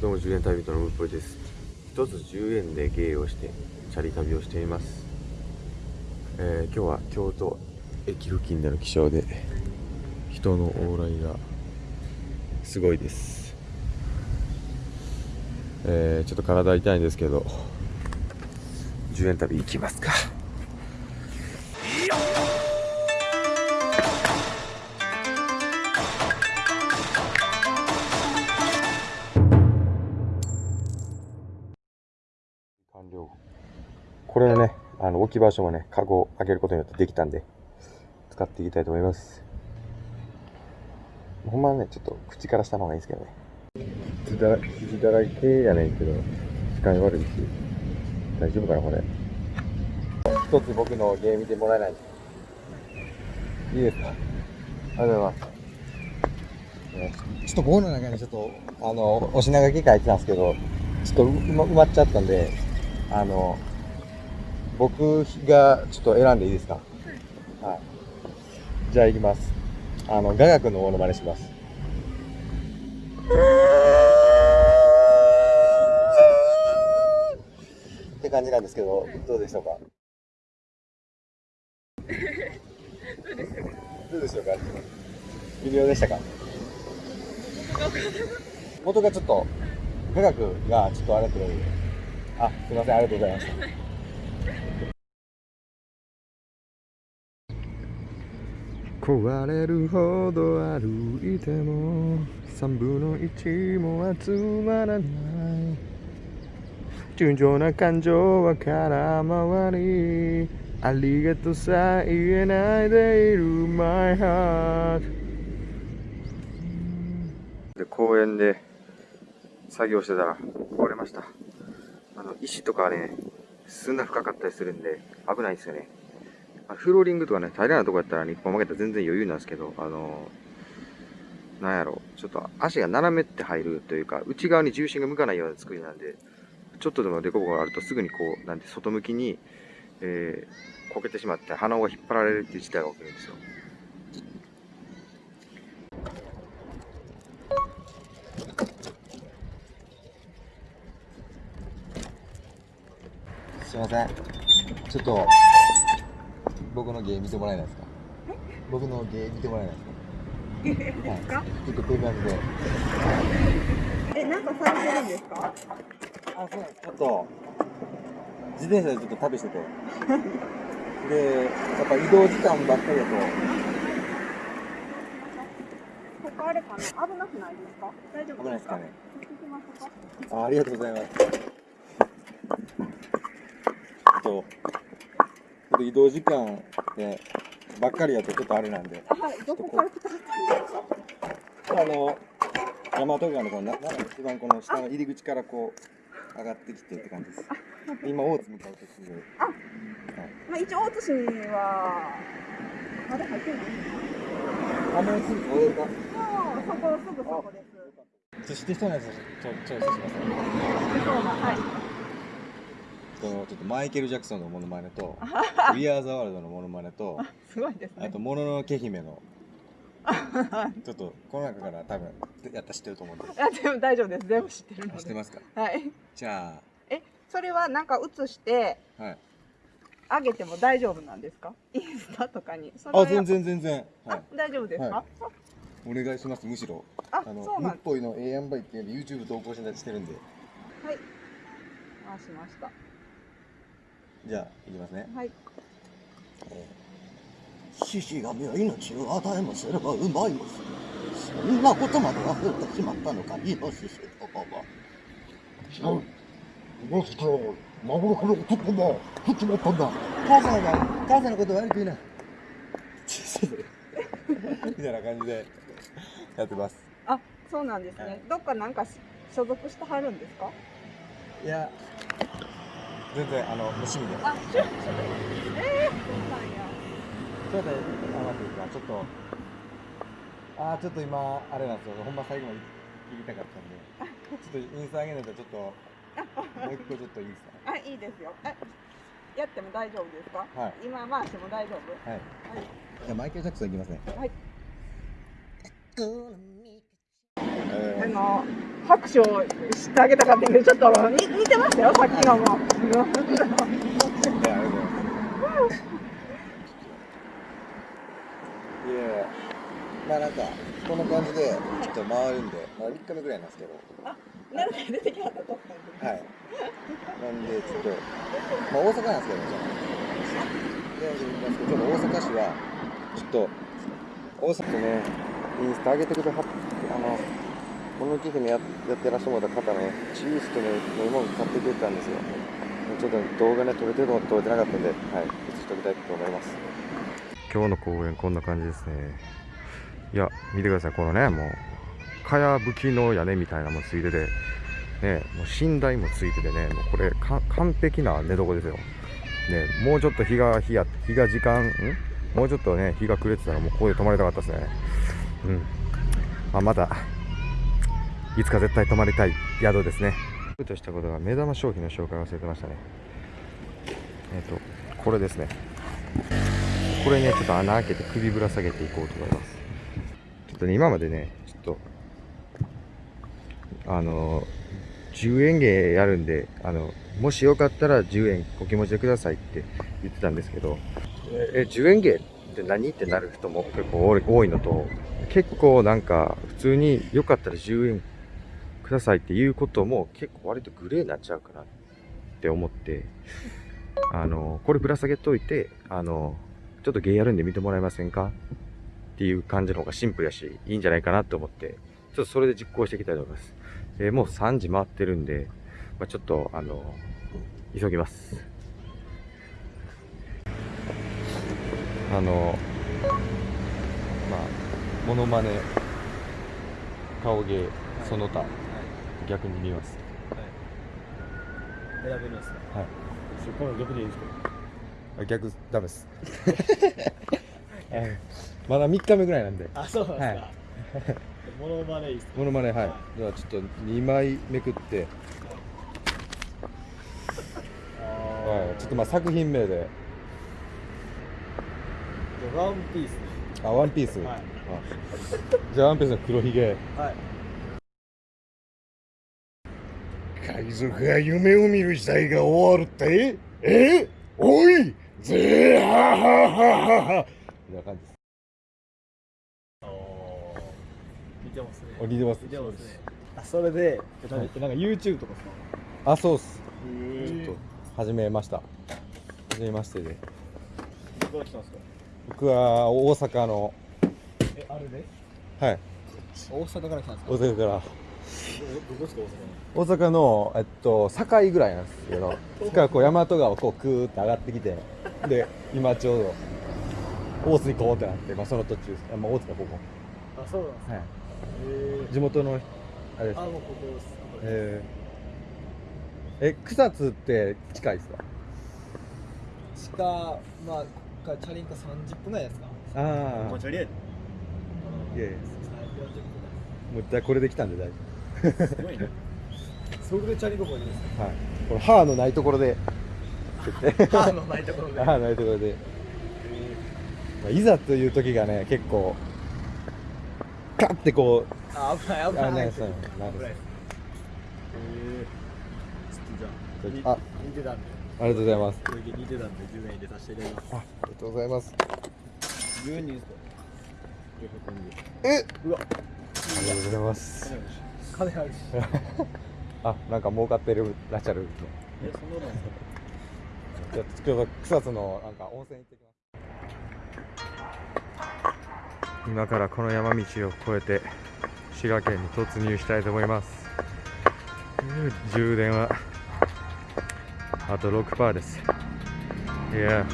どうも10円旅人のムッポイです。一つ10円で芸をしてチャリ旅をしています、えー今日は京都駅付近での気象で人の往来がすごいです。えーちょっと体痛いんですけど10円旅行きますか。これねあの置き場所もねカゴを開けることによってできたんで使っていきたいと思います。ほんまはねちょっと口からしたの方がいいんですけどね。傷だら傷だらけやねんけど視界悪いし大丈夫かなこれ。一つ僕の芸見てもらえない。いいですか？ありがとうございます。ちょっと僕の中にちょっとあのお品書き書いてたんですけどちょっと埋まっちゃったんであの僕がちょっと選んでいいですか？はい。じゃあいきます。あの雅楽のものまねします。って感じなんですけどどうでしょうか？どうでしょうか？微妙でしたか？元がちょっと雅楽がちょっとあれってことであすいません。ありがとうございました。壊れるほど歩いても三分の一も集まらない。純情な感情は空回り。ありがとうさえ言えないでいる。My heart で公園で作業してたら壊れました。あの石とかね砂深かったりするんで危ないですよね。あフローリングとかね平らなとこやったら日本負けたら全然余裕なんですけどあのなんやろうちょっと足が斜めって入るというか内側に重心が向かないような作りなんでちょっとでも凸凹があるとすぐにこうなんて外向きに、えー、こけてしまって鼻緒が引っ張られるっていう事態が起きるんですよ。すいません。ちょっと僕の芸見てもらえないですか？僕の芸見てもらえないですか？ですか、はい、ちょっとこういう感じでえ、なんかされてるんですか？あ、そうなんです。ちょっと、自転車でちょっと旅してて。で、やっぱ移動時間ばっかりだと、ここあれかな？危なくないですか？大丈夫危ないですかね。行きますか。あありがとうございます。と、ちょっと移動時間で、ばっかりだとちょっとあれなんで、あはい、どこから来たあの、大和川のこの一番この下の入り口からこう、上がってきてって感じです。今、大津向かう途中で。あまあ一応大津市には、まだ入ってないあ、もうすぐこれか。もうそこ、すぐそこです。そして人のやつちょチョイスしますね。そうだ、はい。そのちょっとマイケル・ジャクソンのモノマネと、We Are the World のモノマネと、すごいですねあと、。もののけ姫の、ちょっとこの中から多分やったら知ってると思うんで。あ、でも大丈夫です。全部知ってるので。知ってますか？はい。じゃえ、それはなんか映して、あ、はい。あげても大丈夫なんですか？インスタとかに。それはあ、全。然全然。はあい。、大丈夫ですか、はお願いします、むしろ。あ、あの、そうなんムッポイの A やんばいっていうの YouTube 投稿したりしてるんで。はい。回しました。じゃあ、いきますね。はい。獅子神は命を与えもすればうまいもする。そんなことまで忘れてしまったのか、イノシシどもは。違う。もしか幻の男も降ってまったんだ。母さんが、母さんのこと悪く言うな。みたいな感じでやってます。あ、そうなんですね。はいどっかなんかし所属してはるんですか？いや、全然、あの、趣味で。あ、ちょ、っと。えー、そうなんや。ちょっと、あ、待っていいですか、ちょっと。あー、ちょっと今、あれなんですよ、ほんま最後まで切りたかったんで。ちょっとインスタ上げないと、ちょっと。もう一個ちょっといいですあ、いいですよ。え、やっても大丈夫ですか？はい今回しても大丈夫？か。はい。はい。じゃあ、マイケルジャクソンいきますね。はい。えあの、拍手をしてあげたかったけどちょっと似似てましたよさっきのも。まあなんかこんな感じでちょっと回るんでまあ3日目ぐらいなんですけど。なんか出てきはったと。はい。なんでちょっとまあ大阪なんですけどじゃあ。でちょっと大阪市はちょっと大阪とねインスタ上げてくれはっあのモノキ姫ややってらっしゃる方ねチーズとね飲み物買ってくれたんですよ。ちょっと動画ね撮れてるの撮れてなかったんではい写しておきたいと思います。今日の公園こんな感じですね。いや見てくださいこのねもうかやぶきの屋根みたいなもついててねもう寝台もついててねもうこれ完璧な寝床ですよ。ねもうちょっと日が日や日が時間ん？もうちょっとね日が暮れてたらもうここで泊まりたかったですね。うん。まあ、またいつか絶対泊まりたい宿ですね。としたことが目玉商品の紹介忘れてましたね。えっ、とこれですね。これねちょっと穴開けて首ぶら下げていこうと思います。ちょっとね今までねちょっとあの10円芸やるんであのもしよかったら10円お気持ちでくださいって言ってたんですけどえ10円芸って何？ってなる人も結構多い多いのと結構なんか普通によかったら10円くださいっていうことも結構割とグレーになっちゃうかなって思ってあのこれぶら下げといてあのちょっと芸やるんで見てもらえませんかっていう感じの方がシンプルやしいいんじゃないかなと思ってちょっとそれで実行していきたいと思います、えもう3時回ってるんで、まあ、ちょっとあの急ぎます。あのまあモノマネ顔芸その他、逆に見ます。選べるんですか？はい。そこの逆でいいですか？あ逆ダメです。まだ3日目ぐらいなんで。あ、そうなんですか、はい。モノマネいいっすかモノマネはい。ではちょっと2枚めくって、あはい、ちょっとまあ作品名で。ーワンピースあワンピース、はい。あ。じゃあワンピースの黒ひげ。はい海賊が夢を見る時代が終わるって？え？おい！ぜーはははははみたいな感じです。あー見てますね。お似てます。見てますね。あそれでえなんかなんか YouTube とかさあそうっす。えちょっと始めました。始めましてで。どこから来たんですか？僕は大阪のえ、あれで？はい。大阪から来たんですか？大阪から大阪の、えっと、堺ぐらいなんですけど、そこからこう大和川をこうクーって上がってきて、で、今ちょうど、大津行こうってなって、まあその途中です。あまあ、大津か、ここ。あ、そうなんですか。はい。え地元の、あれですー、あ、。もうここです。えー、え、草津って近いですか？しか、まあ、からチャリンコ30分ぐらいですか？ああ、あ、チャリやいやいや、40分もうこれで来たんで大丈ぐらいすごいね。それでチャリンコこいです夫。はい。この歯のないところで、歯のないところで。歯のないところで。まあ、いざという時がね、結構、カッてこう、あ、危ない危ない。あないです危ないない。じゃああ。似てたんで。ありがとうございます。これ似てたんで10円入れさせていただきます。あ、ありがとうございます。10円にですか400円でえうわありがとうございます。金あるし あ、なんか儲かってるらっしゃる。え、そんななんですか？じゃあ、今日草津のなんか温泉行ってきます。今からこの山道を越えて滋賀県に突入したいと思います。充電はあと6%です。いや、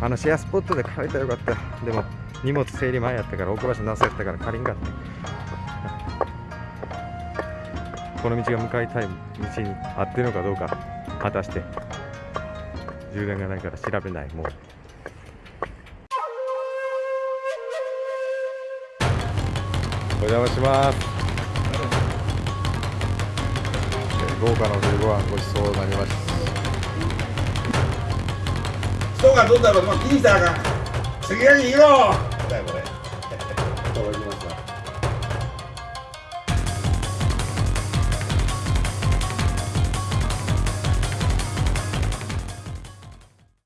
あのシェアスポットで借りたらよかった。でも荷物整理前やったから置く場所なさやったから借りんかった。この道が向かいたい道に合ってるのかどうか果たして。充電がないから調べないもうお邪魔します。えー豪華なお昼ご飯ごちそうになりまし人がどうだろう。だよこれ。